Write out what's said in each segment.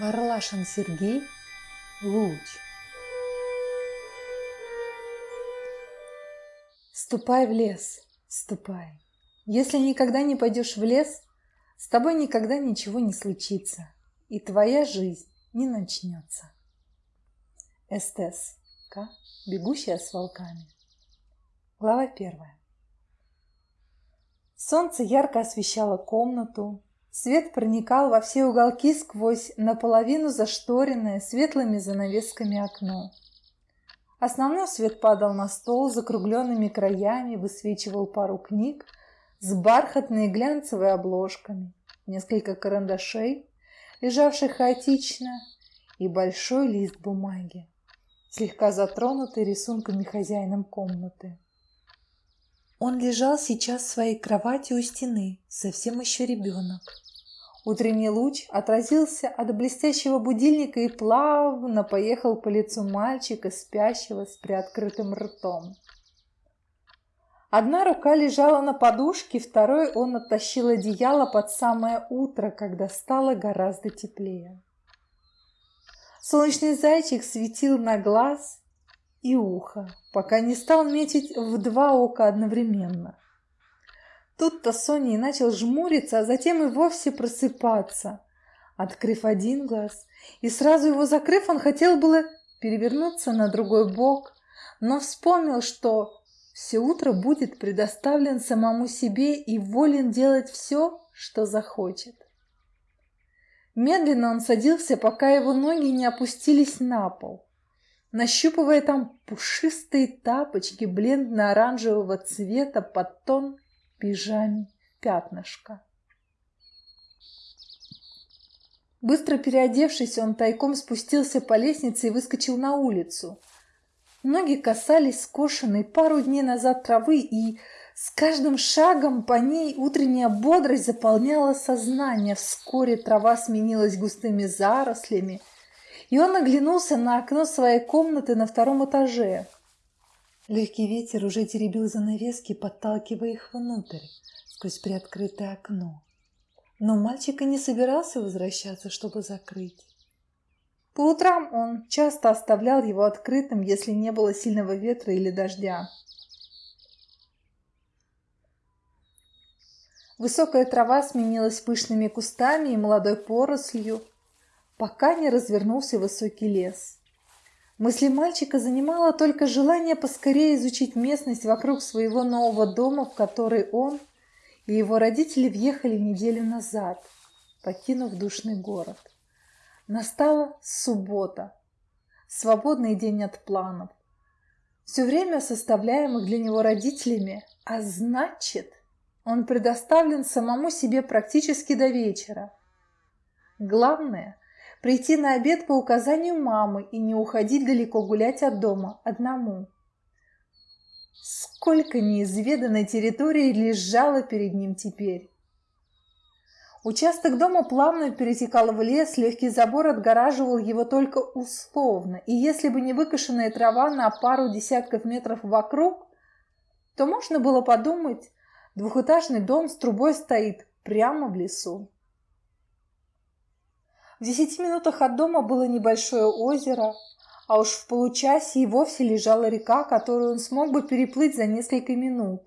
Варлашин Сергей Луч Ступай в лес, ступай. Если никогда не пойдешь в лес, с тобой никогда ничего не случится, и твоя жизнь не начнется. Эстес. К. Бегущая с волками. Глава первая. Солнце ярко освещало комнату, Свет проникал во все уголки сквозь наполовину зашторенное светлыми занавесками окно. Основной свет падал на стол закругленными краями, высвечивал пару книг с бархатной глянцевой обложками, несколько карандашей, лежавших хаотично, и большой лист бумаги, слегка затронутый рисунками хозяином комнаты. Он лежал сейчас в своей кровати у стены, совсем еще ребенок. Утренний луч отразился от блестящего будильника и плавно поехал по лицу мальчика, спящего с приоткрытым ртом. Одна рука лежала на подушке, второй он оттащил одеяло под самое утро, когда стало гораздо теплее. Солнечный зайчик светил на глаз и ухо, пока не стал метить в два ока одновременно. Тут-то Соня и начал жмуриться, а затем и вовсе просыпаться. Открыв один глаз и сразу его закрыв, он хотел было перевернуться на другой бок, но вспомнил, что все утро будет предоставлен самому себе и волен делать все, что захочет. Медленно он садился, пока его ноги не опустились на пол нащупывая там пушистые тапочки бледно-оранжевого цвета под тон пижаме пятнышко. Быстро переодевшись, он тайком спустился по лестнице и выскочил на улицу. Ноги касались скошенной пару дней назад травы, и с каждым шагом по ней утренняя бодрость заполняла сознание. Вскоре трава сменилась густыми зарослями – и он оглянулся на окно своей комнаты на втором этаже. Легкий ветер уже теребил занавески, подталкивая их внутрь, сквозь приоткрытое окно. Но мальчик и не собирался возвращаться, чтобы закрыть. По утрам он часто оставлял его открытым, если не было сильного ветра или дождя. Высокая трава сменилась пышными кустами и молодой порослью, пока не развернулся высокий лес. Мысли мальчика занимало только желание поскорее изучить местность вокруг своего нового дома, в который он и его родители въехали неделю назад, покинув душный город. Настала суббота, свободный день от планов, все время составляемых для него родителями, а значит, он предоставлен самому себе практически до вечера. Главное прийти на обед по указанию мамы и не уходить далеко гулять от дома одному. Сколько неизведанной территории лежало перед ним теперь. Участок дома плавно перетекал в лес, легкий забор отгораживал его только условно, и если бы не выкошенная трава на пару десятков метров вокруг, то можно было подумать, двухэтажный дом с трубой стоит прямо в лесу. В десяти минутах от дома было небольшое озеро, а уж в получасе и вовсе лежала река, которую он смог бы переплыть за несколько минут.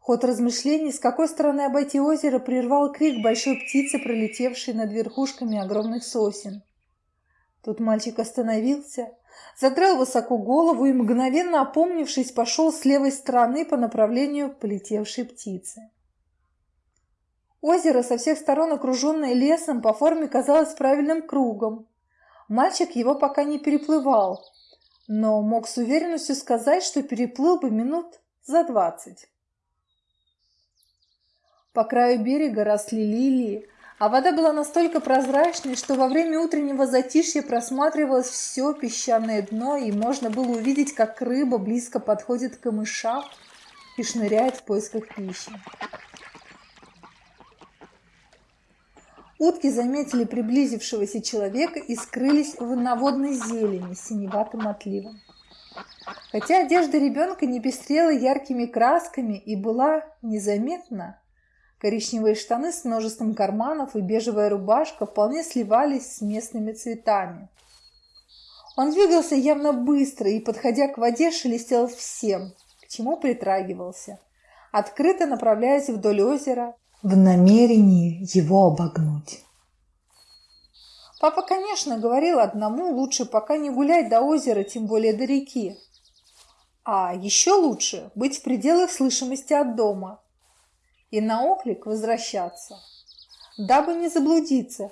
Ход размышлений, с какой стороны обойти озеро, прервал крик большой птицы, пролетевшей над верхушками огромных сосен. Тут мальчик остановился, задрал высоко голову и, мгновенно опомнившись, пошел с левой стороны по направлению полетевшей птицы. Озеро, со всех сторон окруженное лесом, по форме казалось правильным кругом. Мальчик его пока не переплывал, но мог с уверенностью сказать, что переплыл бы минут за двадцать. По краю берега росли лилии, а вода была настолько прозрачной, что во время утреннего затишья просматривалось все песчаное дно, и можно было увидеть, как рыба близко подходит к камышам и шныряет в поисках пищи. Утки заметили приблизившегося человека и скрылись в наводной зелени с синеватым отливом. Хотя одежда ребенка не пестрела яркими красками и была незаметна, Коричневые штаны с множеством карманов и бежевая рубашка вполне сливались с местными цветами. Он двигался явно быстро и, подходя к воде, шелестел всем, к чему притрагивался, открыто направляясь вдоль озера в намерении его обогнуть. Папа, конечно, говорил одному, лучше пока не гулять до озера, тем более до реки. А еще лучше быть в пределах слышимости от дома, и на оклик возвращаться, дабы не заблудиться.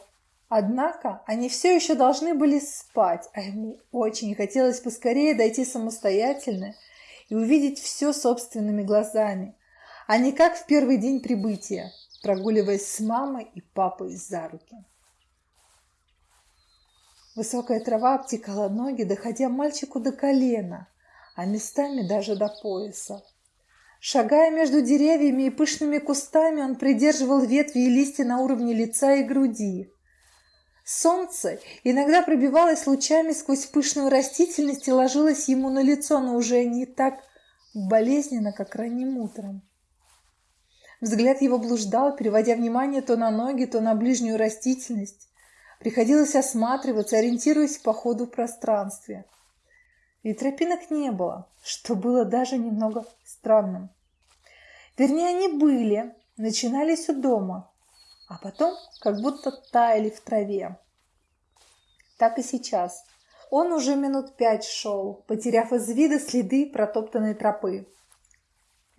Однако они все еще должны были спать, а ему очень хотелось поскорее дойти самостоятельно и увидеть все собственными глазами, а не как в первый день прибытия, прогуливаясь с мамой и папой за руки. Высокая трава обтекала ноги, доходя мальчику до колена, а местами даже до пояса. Шагая между деревьями и пышными кустами, он придерживал ветви и листья на уровне лица и груди. Солнце иногда пробивалось лучами сквозь пышную растительность и ложилось ему на лицо, но уже не так болезненно, как ранним утром. Взгляд его блуждал, переводя внимание то на ноги, то на ближнюю растительность. Приходилось осматриваться, ориентируясь по ходу в пространстве – и тропинок не было, что было даже немного странным. Вернее, они были, начинались у дома, а потом как будто таяли в траве. Так и сейчас. Он уже минут пять шел, потеряв из вида следы протоптанной тропы.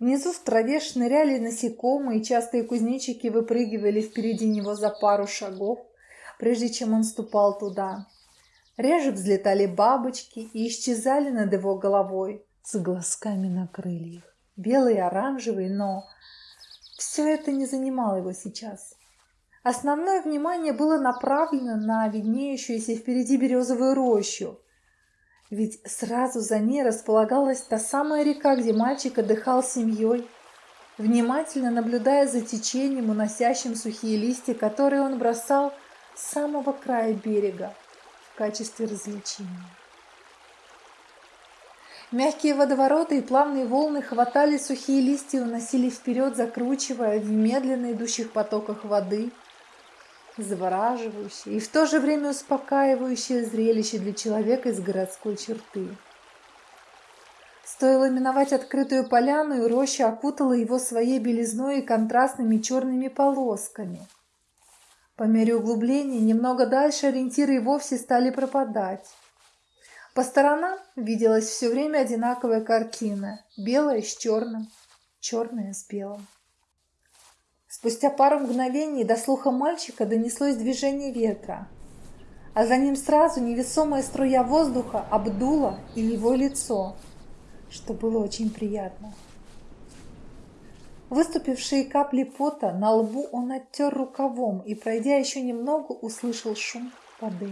Внизу в траве шныряли насекомые, частые кузнечики выпрыгивали впереди него за пару шагов, прежде чем он ступал туда. Реже взлетали бабочки и исчезали над его головой с глазками на крыльях. Белые и оранжевые, но все это не занимало его сейчас. Основное внимание было направлено на виднеющуюся впереди березовую рощу. Ведь сразу за ней располагалась та самая река, где мальчик отдыхал с семьей, внимательно наблюдая за течением, уносящим сухие листья, которые он бросал с самого края берега качестве развлечения. Мягкие водовороты и плавные волны хватали сухие листья и уносили вперед, закручивая в медленно идущих потоках воды, завораживающее и в то же время успокаивающее зрелище для человека из городской черты. Стоило миновать открытую поляну, и роща окутала его своей белизной и контрастными черными полосками – по мере углубления немного дальше ориентиры и вовсе стали пропадать. По сторонам виделась все время одинаковая картина. Белая с черным, черная с белым. Спустя пару мгновений до слуха мальчика донеслось движение ветра, а за ним сразу невесомая струя воздуха обдула и его лицо, что было очень приятно. Выступившие капли пота на лбу он оттер рукавом и, пройдя еще немного, услышал шум воды.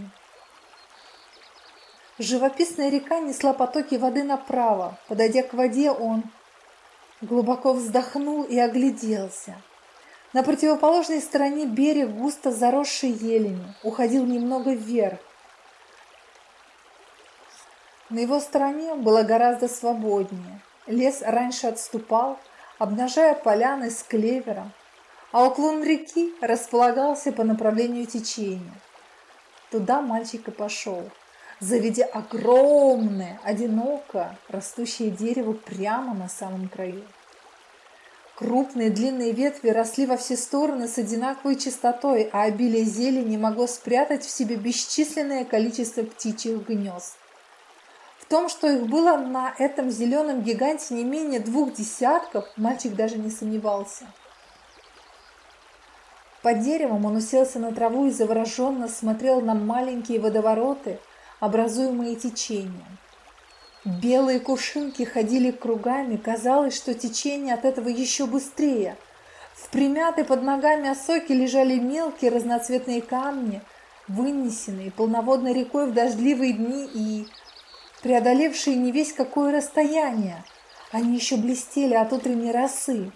Живописная река несла потоки воды направо. Подойдя к воде, он глубоко вздохнул и огляделся. На противоположной стороне берег, густо заросший еленью, уходил немного вверх. На его стороне было гораздо свободнее. Лес раньше отступал, обнажая поляны с клевером, а уклон реки располагался по направлению течения. Туда мальчик и пошел, заведя огромное, одиноко растущее дерево прямо на самом краю. Крупные длинные ветви росли во все стороны с одинаковой частотой, а обилие зелени могло спрятать в себе бесчисленное количество птичьих гнезд том, что их было на этом зеленом гиганте не менее двух десятков, мальчик даже не сомневался. Под деревом он уселся на траву и завороженно смотрел на маленькие водовороты, образуемые течением. Белые кувшинки ходили кругами, казалось, что течение от этого еще быстрее. В примятой под ногами осоке лежали мелкие разноцветные камни, вынесенные полноводной рекой в дождливые дни и преодолевшие не весь какое расстояние. Они еще блестели от утренней росы.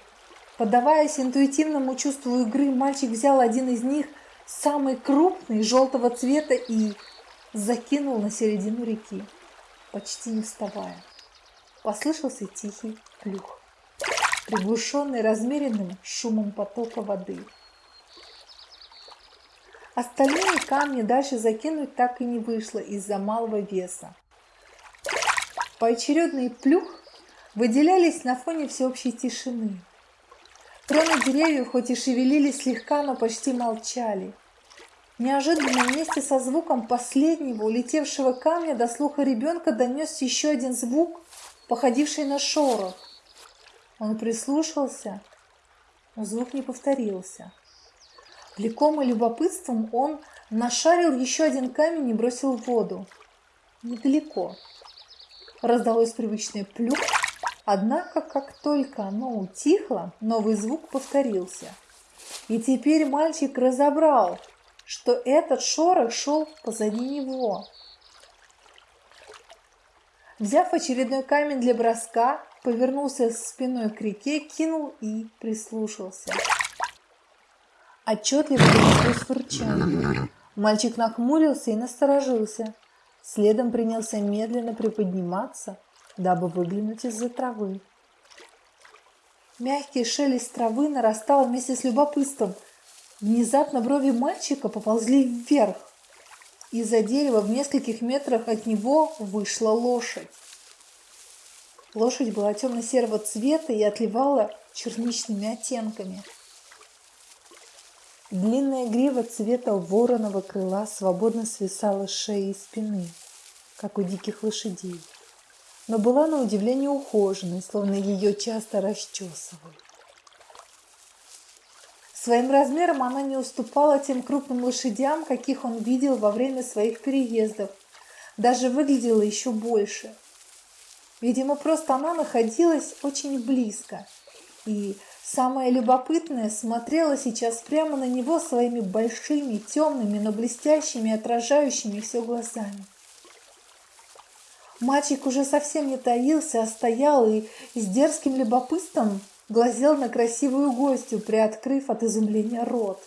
Поддаваясь интуитивному чувству игры, мальчик взял один из них, самый крупный, желтого цвета, и закинул на середину реки, почти не вставая. Послышался тихий плюх. приглушенный размеренным шумом потока воды. Остальные камни дальше закинуть так и не вышло из-за малого веса. Поочередный плюх выделялись на фоне всеобщей тишины. Кроны деревьев хоть и шевелились слегка, но почти молчали. Неожиданно вместе со звуком последнего улетевшего камня до слуха ребенка донес еще один звук, походивший на шорох. Он прислушался, но звук не повторился. Влекомый любопытством он нашарил еще один камень и бросил в воду. Недалеко. Раздалось привычное плюх, однако, как только оно утихло, новый звук повторился. И теперь мальчик разобрал, что этот шорох шел позади него. Взяв очередной камень для броска, повернулся спиной к реке, кинул и прислушался. Отчетливо донеслось фырчание. Мальчик нахмурился и насторожился. Следом принялся медленно приподниматься, дабы выглянуть из-за травы. Мягкий шелест травы нарастал вместе с любопытством. Внезапно брови мальчика поползли вверх. Из-за дерева в нескольких метрах от него вышла лошадь. Лошадь была темно-серого цвета и отливала черничными оттенками. Длинная грива цвета вороного крыла свободно свисала с шеи и спины, как у диких лошадей, но была на удивление ухоженной, словно ее часто расчесывали. Своим размером она не уступала тем крупным лошадям, каких он видел во время своих переездов, даже выглядела еще больше. Видимо, просто она находилась очень близко, и Самое любопытное смотрела сейчас прямо на него своими большими, темными, но блестящими, отражающими все глазами. Мальчик уже совсем не таился, а стоял и с дерзким любопытством глазел на красивую гостью, приоткрыв от изумления рот.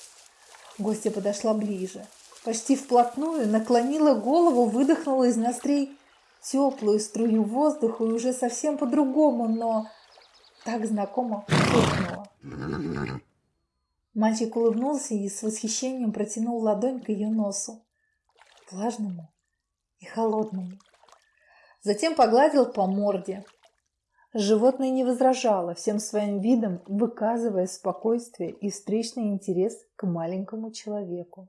Гостья подошла ближе, почти вплотную, наклонила голову, выдохнула из ноздрей теплую струю воздуха и уже совсем по-другому, но так знакомо фыркнула. Мальчик улыбнулся и с восхищением протянул ладонь к ее носу, влажному и холодному. Затем погладил по морде. Животное не возражало, всем своим видом выказывая спокойствие и встречный интерес к маленькому человеку.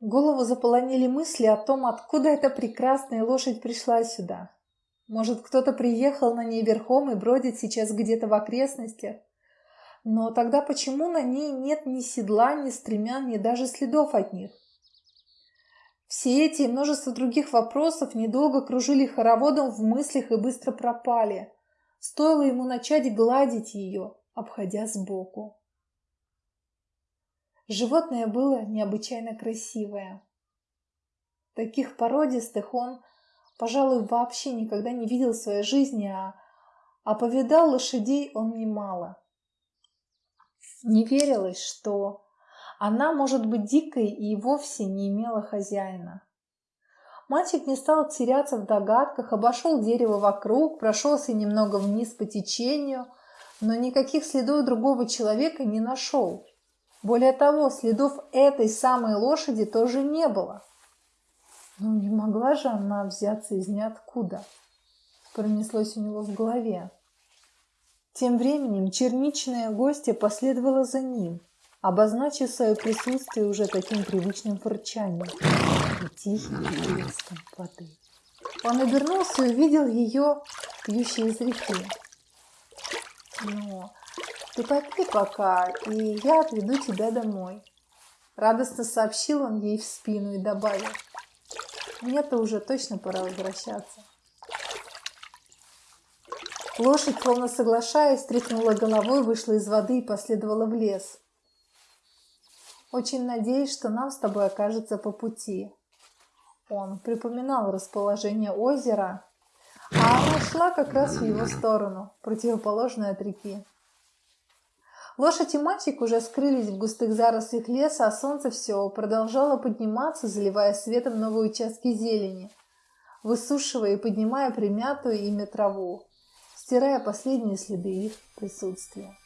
Голову заполонили мысли о том, откуда эта прекрасная лошадь пришла сюда, может, кто-то приехал на ней верхом и бродит сейчас где-то в окрестностях. Но тогда почему на ней нет ни седла, ни стремян, ни даже следов от них? Все эти и множество других вопросов недолго кружили хороводом в мыслях и быстро пропали. Стоило ему начать гладить ее, обходя сбоку. Животное было необычайно красивое. Таких породистых он пожалуй, вообще никогда не видел в своей жизни, а, а повидал лошадей он немало. Не верилось, что она может быть дикой и вовсе не имела хозяина. Мальчик не стал теряться в догадках, обошел дерево вокруг, прошелся немного вниз по течению, но никаких следов другого человека не нашел. Более того, следов этой самой лошади тоже не было. Ну, не могла же она взяться из ниоткуда. Пронеслось у него в голове. Тем временем черничная гостья последовала за ним, обозначив свое присутствие уже таким привычным фырчанием и тихим плеском воды. Он обернулся и увидел ее, пьющей из реки. «Ну, ты попей пока, и я отведу тебя домой», — радостно сообщил он ей в спину и добавил. Мне-то уже точно пора возвращаться. Лошадь, словно соглашаясь, тряхнула головой, вышла из воды и последовала в лес. Очень надеюсь, что нам с тобой окажется по пути. Он припоминал расположение озера, а она шла как раз в его сторону, противоположную от реки. Лошадь и мальчик уже скрылись в густых зарослях леса, а солнце все продолжало подниматься, заливая светом новые участки зелени, высушивая и поднимая примятую ими траву. Стирая последние следы их присутствия.